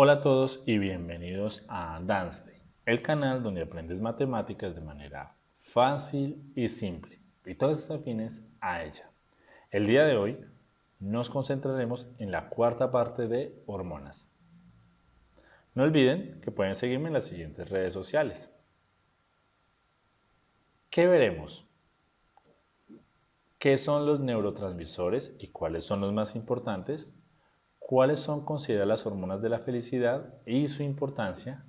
Hola a todos y bienvenidos a Danste, el canal donde aprendes matemáticas de manera fácil y simple y todas afines a ella. El día de hoy nos concentraremos en la cuarta parte de hormonas. No olviden que pueden seguirme en las siguientes redes sociales. ¿Qué veremos? ¿Qué son los neurotransmisores y cuáles son los más importantes? ¿Cuáles son consideradas las hormonas de la felicidad y su importancia?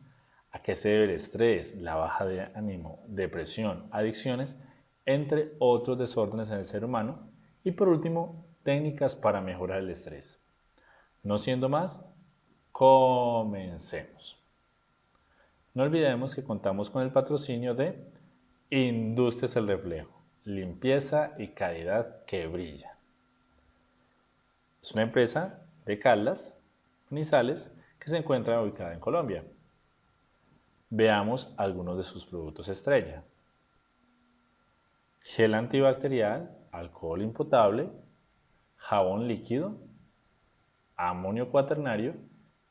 ¿A qué se debe el estrés, la baja de ánimo, depresión, adicciones, entre otros desórdenes en el ser humano? Y por último, técnicas para mejorar el estrés. No siendo más, comencemos. No olvidemos que contamos con el patrocinio de Industrias El Reflejo, limpieza y calidad que brilla. Es una empresa de Caldas, Nizales, que se encuentra ubicada en Colombia. Veamos algunos de sus productos estrella. Gel antibacterial, alcohol impotable, jabón líquido, amonio cuaternario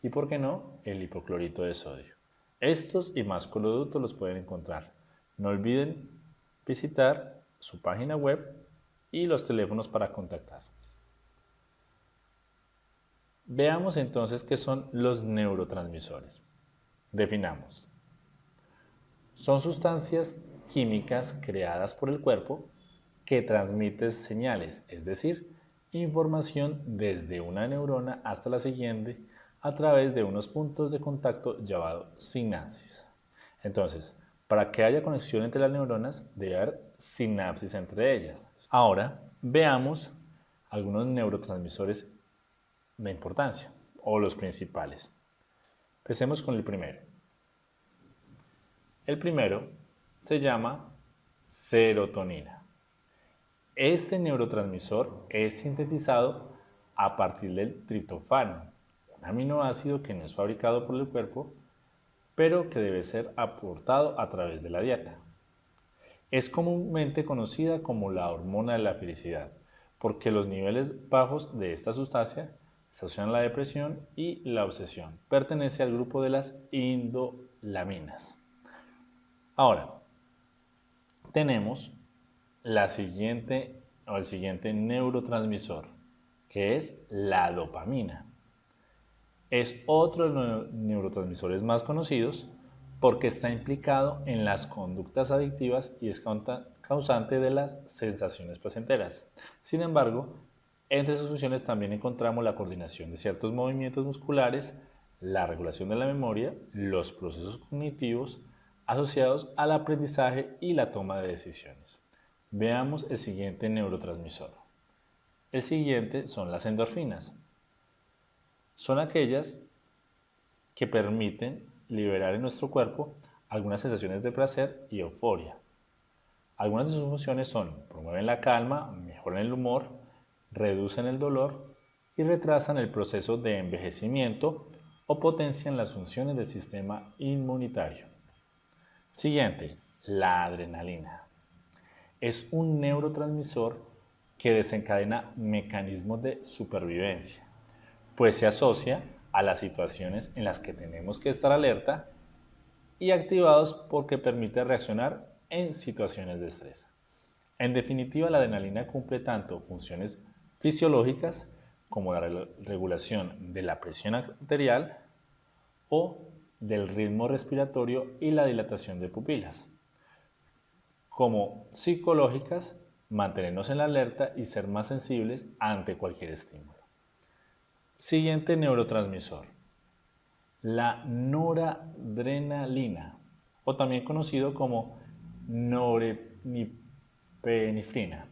y, por qué no, el hipoclorito de sodio. Estos y más productos los pueden encontrar no olviden visitar su página web y los teléfonos para contactar. Veamos entonces qué son los neurotransmisores. Definamos. Son sustancias químicas creadas por el cuerpo que transmiten señales, es decir, información desde una neurona hasta la siguiente a través de unos puntos de contacto llamados sinapsis. Entonces, para que haya conexión entre las neuronas, debe haber sinapsis entre ellas. Ahora, veamos algunos neurotransmisores de importancia, o los principales. Empecemos con el primero. El primero se llama serotonina. Este neurotransmisor es sintetizado a partir del triptofano, un aminoácido que no es fabricado por el cuerpo pero que debe ser aportado a través de la dieta. Es comúnmente conocida como la hormona de la felicidad, porque los niveles bajos de esta sustancia se la depresión y la obsesión. Pertenece al grupo de las indolaminas. Ahora, tenemos la siguiente o el siguiente neurotransmisor, que es la dopamina. Es otro de los neurotransmisores más conocidos porque está implicado en las conductas adictivas y es causante de las sensaciones placenteras. Sin embargo, entre sus funciones también encontramos la coordinación de ciertos movimientos musculares, la regulación de la memoria, los procesos cognitivos asociados al aprendizaje y la toma de decisiones. Veamos el siguiente neurotransmisor. El siguiente son las endorfinas son aquellas que permiten liberar en nuestro cuerpo algunas sensaciones de placer y euforia. Algunas de sus funciones son promueven la calma, mejoran el humor, reducen el dolor y retrasan el proceso de envejecimiento o potencian las funciones del sistema inmunitario. Siguiente, la adrenalina. Es un neurotransmisor que desencadena mecanismos de supervivencia pues se asocia a las situaciones en las que tenemos que estar alerta y activados porque permite reaccionar en situaciones de estrés. En definitiva, la adrenalina cumple tanto funciones fisiológicas como la regulación de la presión arterial o del ritmo respiratorio y la dilatación de pupilas, como psicológicas, mantenernos en la alerta y ser más sensibles ante cualquier estímulo. Siguiente neurotransmisor, la noradrenalina, o también conocido como norepinefrina.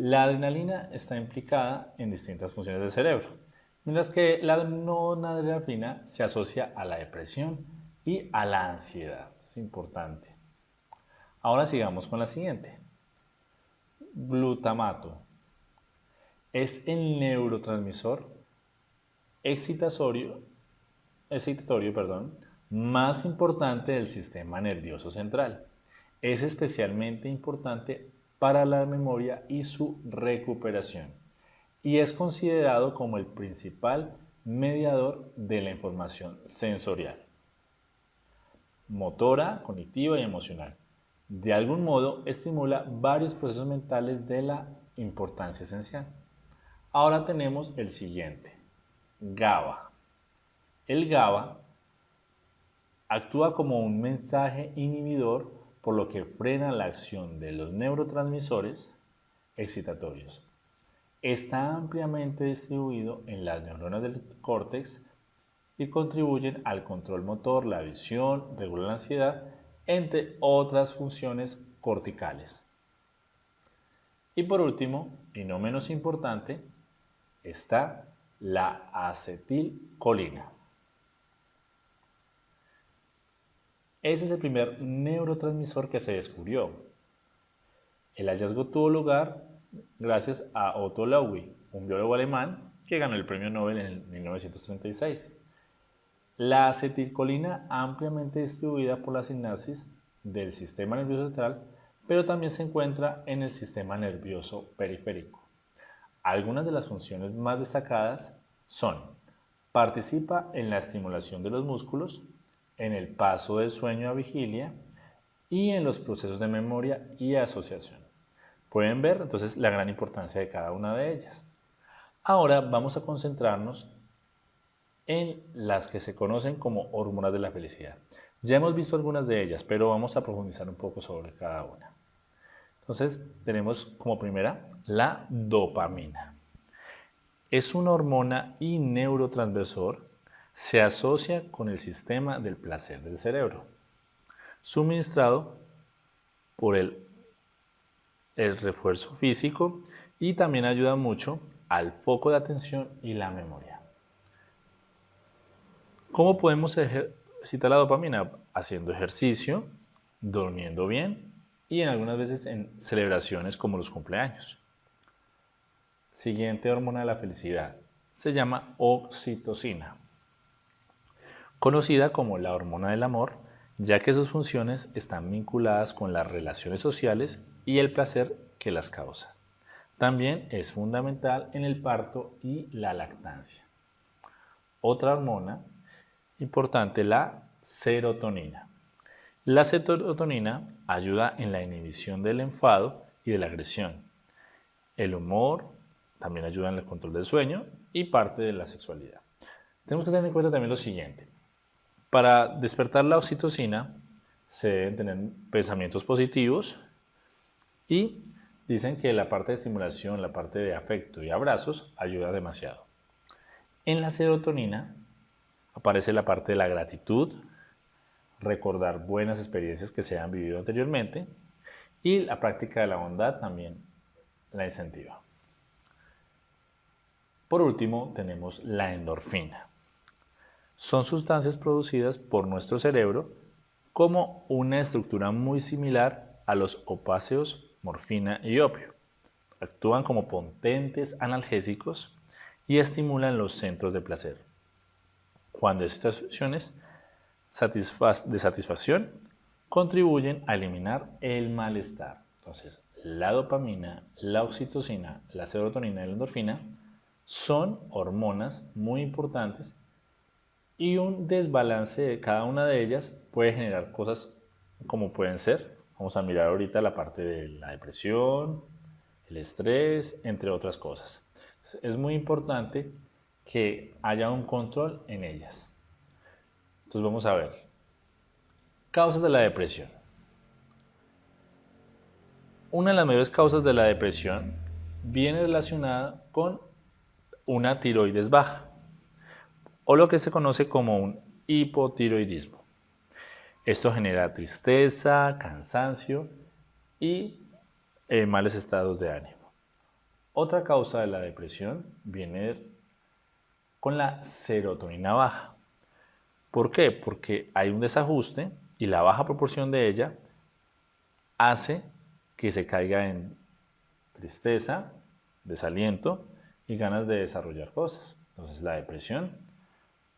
La adrenalina está implicada en distintas funciones del cerebro, mientras que la noradrenalina se asocia a la depresión y a la ansiedad. es importante. Ahora sigamos con la siguiente. Glutamato. Es el neurotransmisor excitatorio, excitatorio perdón, más importante del sistema nervioso central. Es especialmente importante para la memoria y su recuperación y es considerado como el principal mediador de la información sensorial, motora, cognitiva y emocional. De algún modo estimula varios procesos mentales de la importancia esencial. Ahora tenemos el siguiente, GABA. El GABA actúa como un mensaje inhibidor por lo que frena la acción de los neurotransmisores excitatorios. Está ampliamente distribuido en las neuronas del córtex y contribuyen al control motor, la visión, regular la ansiedad, entre otras funciones corticales. Y por último, y no menos importante, está la acetilcolina. Ese es el primer neurotransmisor que se descubrió. El hallazgo tuvo lugar gracias a Otto Lowy, un biólogo alemán que ganó el premio Nobel en 1936. La acetilcolina ampliamente distribuida por la sinapsis del sistema nervioso central, pero también se encuentra en el sistema nervioso periférico. Algunas de las funciones más destacadas son participa en la estimulación de los músculos, en el paso del sueño a vigilia y en los procesos de memoria y asociación. Pueden ver entonces la gran importancia de cada una de ellas. Ahora vamos a concentrarnos en las que se conocen como hormonas de la felicidad. Ya hemos visto algunas de ellas, pero vamos a profundizar un poco sobre cada una. Entonces tenemos como primera la dopamina. Es una hormona y neurotransversor se asocia con el sistema del placer del cerebro, suministrado por el, refuerzo físico y también ayuda mucho al foco de atención y la memoria. ¿Cómo podemos ejercitar la dopamina? Haciendo ejercicio, durmiendo bien y en algunas veces en celebraciones como los cumpleaños. Siguiente hormona de la felicidad se llama oxitocina conocida como la hormona del amor, ya que sus funciones están vinculadas con las relaciones sociales y el placer que las causa. También es fundamental en el parto y la lactancia. Otra hormona importante, la serotonina. La serotonina ayuda en la inhibición del enfado y de la agresión. El humor también ayuda en el control del sueño y parte de la sexualidad. Tenemos que tener en cuenta también lo siguiente. Para despertar la oxitocina se deben tener pensamientos positivos y dicen que la parte de estimulación, la parte de afecto y abrazos ayuda demasiado. En la serotonina aparece la parte de la gratitud, recordar buenas experiencias que se han vivido anteriormente y la práctica de la bondad también la incentiva. Por último tenemos la endorfina son sustancias producidas por nuestro cerebro como una estructura muy similar a los opáceos, morfina y opio. Actúan como potentes analgésicos y estimulan los centros de placer. Cuando estas funciones de satisfacción contribuyen a eliminar el malestar. Entonces, la dopamina, la oxitocina, la serotonina y la endorfina son hormonas muy importantes y un desbalance de cada una de ellas puede generar cosas como pueden ser, vamos a mirar ahorita la parte de la depresión, el estrés, entre otras cosas. Es muy importante que haya un control en ellas. Entonces vamos a ver. Causas de la depresión. Una de las mayores causas de la depresión viene relacionada con una tiroides baja o lo que se conoce como un hipotiroidismo. Esto genera tristeza, cansancio y eh, males estados de ánimo. Otra causa de la depresión viene con la serotonina baja. ¿Por qué? Porque hay un desajuste y la baja proporción de ella hace que se caiga en tristeza, desaliento y ganas de desarrollar cosas. Entonces la depresión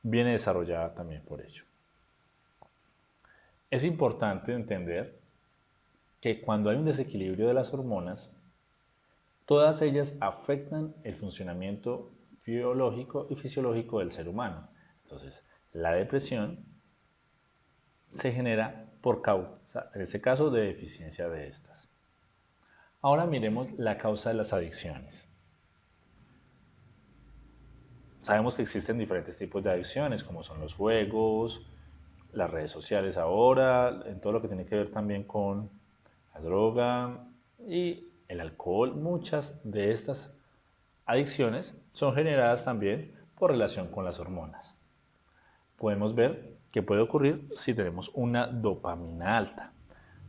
viene desarrollada también por ello. Es importante entender que cuando hay un desequilibrio de las hormonas, todas ellas afectan el funcionamiento biológico y fisiológico del ser humano. Entonces, la depresión se genera por causa, en este caso, de deficiencia de estas. Ahora miremos la causa de las adicciones. Sabemos que existen diferentes tipos de adicciones, como son los juegos, las redes sociales ahora, en todo lo que tiene que ver también con la droga y el alcohol. Muchas de estas adicciones son generadas también por relación con las hormonas. Podemos ver que puede ocurrir si tenemos una dopamina alta.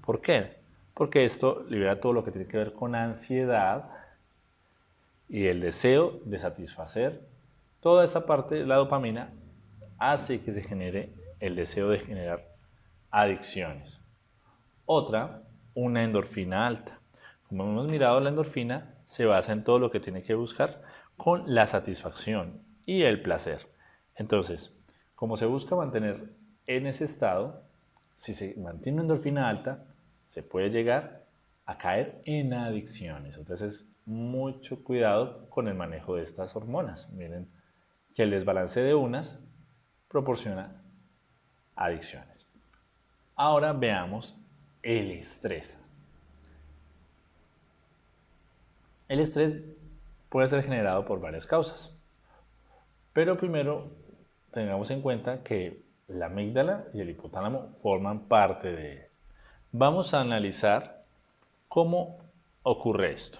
¿Por qué? Porque esto libera todo lo que tiene que ver con ansiedad y el deseo de satisfacer. Toda esta parte la dopamina hace que se genere el deseo de generar adicciones. Otra, una endorfina alta. Como hemos mirado, la endorfina se basa en todo lo que tiene que buscar con la satisfacción y el placer. Entonces, como se busca mantener en ese estado, si se mantiene una endorfina alta, se puede llegar a caer en adicciones. Entonces, mucho cuidado con el manejo de estas hormonas. Miren que el desbalance de unas proporciona adicciones. Ahora veamos el estrés. El estrés puede ser generado por varias causas. Pero primero tengamos en cuenta que la amígdala y el hipotálamo forman parte de él. Vamos a analizar cómo ocurre esto.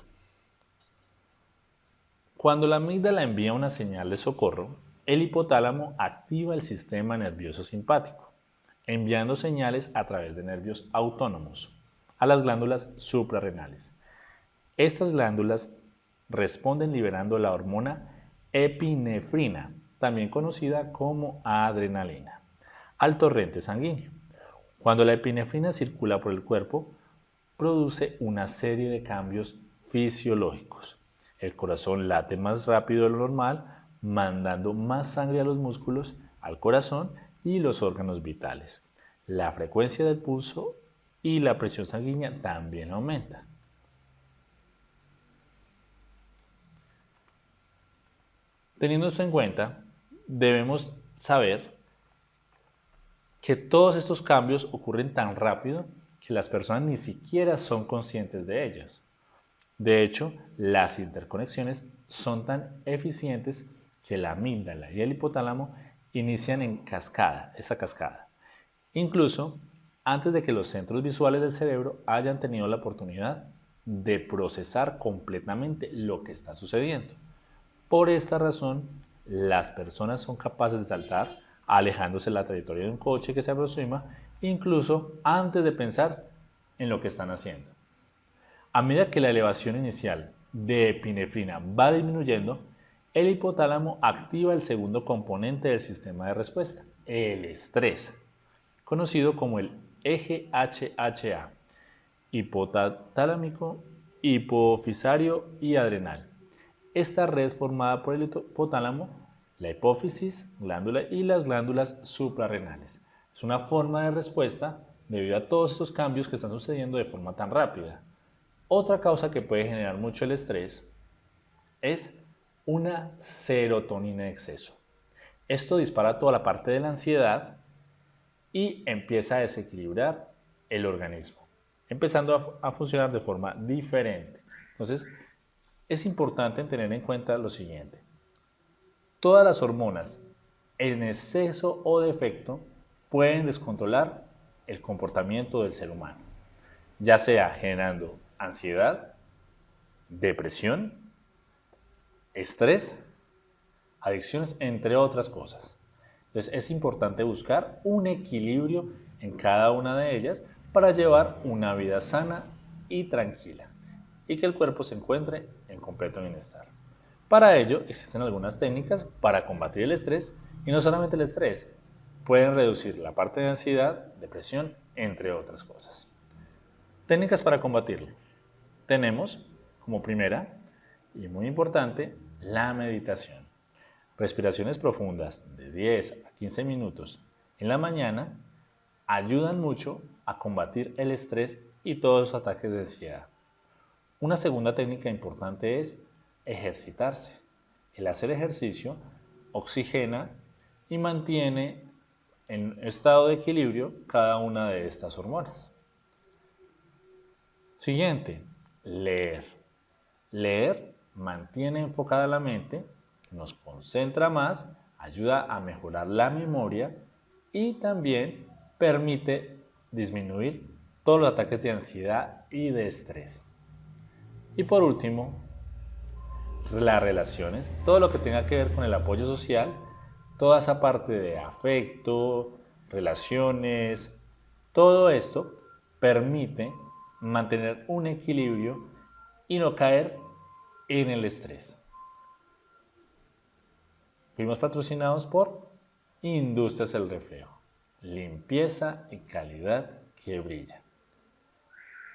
Cuando la amígdala envía una señal de socorro, el hipotálamo activa el sistema nervioso simpático, enviando señales a través de nervios autónomos a las glándulas suprarrenales. Estas glándulas responden liberando la hormona epinefrina, también conocida como adrenalina, al torrente sanguíneo. Cuando la epinefrina circula por el cuerpo, produce una serie de cambios fisiológicos. El corazón late más rápido de lo normal, mandando más sangre a los músculos, al corazón y los órganos vitales. La frecuencia del pulso y la presión sanguínea también aumenta. Teniendo esto en cuenta, debemos saber que todos estos cambios ocurren tan rápido que las personas ni siquiera son conscientes de ellos. De hecho, las interconexiones son tan eficientes que la amígdala y el hipotálamo inician en cascada, esa cascada. Incluso antes de que los centros visuales del cerebro hayan tenido la oportunidad de procesar completamente lo que está sucediendo. Por esta razón, las personas son capaces de saltar alejándose de la trayectoria de un coche que se aproxima, incluso antes de pensar en lo que están haciendo. A medida que la elevación inicial de epinefrina va disminuyendo, el hipotálamo activa el segundo componente del sistema de respuesta, el estrés, conocido como el eje HHA, hipotalámico, hipofisario y adrenal esta red formada por el hipotálamo, la hipófisis, glándula y las glándulas suprarrenales. Es una forma de respuesta debido a todos estos cambios que están sucediendo de forma tan rápida. Otra causa que puede generar mucho el estrés es una serotonina en exceso. Esto dispara toda la parte de la ansiedad y empieza a desequilibrar el organismo, empezando a, a funcionar de forma diferente. Entonces, es importante tener en cuenta lo siguiente. Todas las hormonas en exceso o defecto pueden descontrolar el comportamiento del ser humano, ya sea generando ansiedad, depresión, estrés, adicciones, entre otras cosas. Entonces es importante buscar un equilibrio en cada una de ellas para llevar una vida sana y tranquila y que el cuerpo se encuentre en completo bienestar. Para ello existen algunas técnicas para combatir el estrés y no solamente el estrés, pueden reducir la parte de ansiedad, depresión, entre otras cosas. Técnicas para combatirlo. Tenemos como primera y muy importante la meditación. Respiraciones profundas de 10 a 15 minutos en la mañana ayudan mucho a combatir el estrés y todos los ataques de ansiedad. Una segunda técnica importante es ejercitarse. El hacer ejercicio oxigena y mantiene en estado de equilibrio cada una de estas hormonas. Siguiente, leer. Leer mantiene enfocada la mente, nos concentra más, ayuda a mejorar la memoria y también permite disminuir todos los ataques de ansiedad y de estrés. Y por último, las relaciones, todo lo que tenga que ver con el apoyo social, toda esa parte de afecto, relaciones, todo esto permite mantener un equilibrio y no caer en el estrés. Fuimos patrocinados por Industrias El Reflejo, limpieza y calidad que brilla.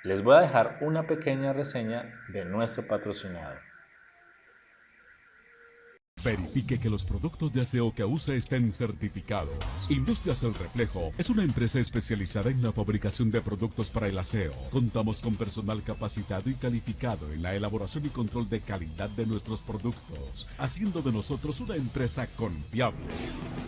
Les voy a dejar una pequeña reseña de nuestro patrocinador. Verifique que los productos de aseo que use estén certificados. Industrias El Reflejo es una empresa especializada en la fabricación de productos para el aseo. Contamos con personal capacitado y calificado en la elaboración y control de calidad de nuestros productos, haciendo de nosotros una empresa confiable.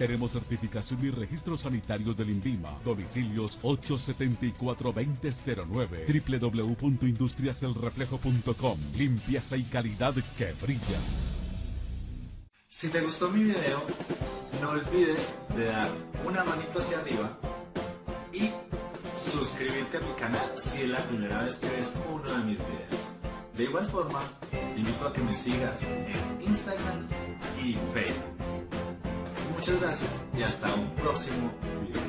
Tenemos certificación y registros sanitarios del INVIMA. Domicilios 874-2009 www.industriaselreflejo.com Limpieza y calidad que brilla. Si te gustó mi video, no olvides de dar una manito hacia arriba y suscribirte a mi canal si es la primera vez que ves uno de mis videos. De igual forma, te invito a que me sigas en Instagram y Facebook. Muchas gracias y hasta un próximo video.